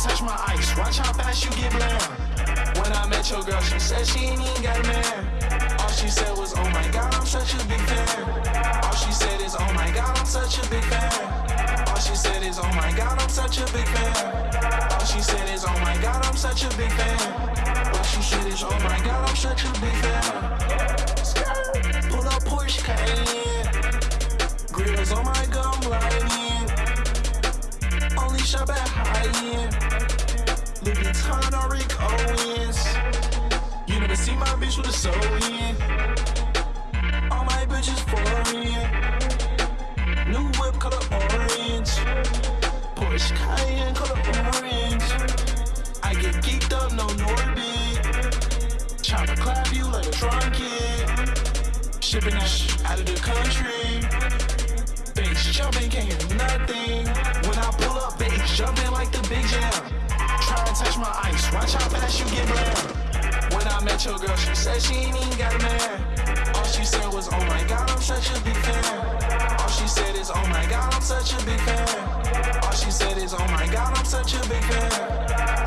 touch my ice, watch how fast you get bland. When I met your girl, she said she ain't even got a man. All she said was, oh my god, I'm such a big fan. All she said is, oh my god, I'm such a big fan. All she said is, oh my god, I'm such a big fan. All she said is, oh my god, I'm such a big fan. All she said is, oh my god, I'm such a big fan. End. Louis Vuitton or Rick Owens. You never see my bitch with a soul in. All my bitches foreign. New whip color orange. Porsche Cayenne color orange. I get geeked up, no Norbit. Chopper clap you like a drunk kid. Shipping that shit out of the country. Bass jumping, can't jumping like the big jam. Try to touch my ice, watch how fast you get bland. When I met your girl, she said she ain't even got a man. All she said was, oh my god, I'm such a big fan. All she said is, oh my god, I'm such a big fan. All she said is, oh my god, I'm such a big fan.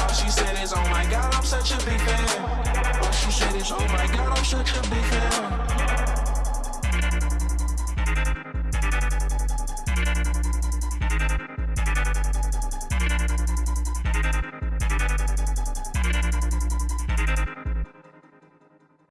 All she said is, oh my god, I'm such a big fan. All she said is, oh my god, I'm such a big fan.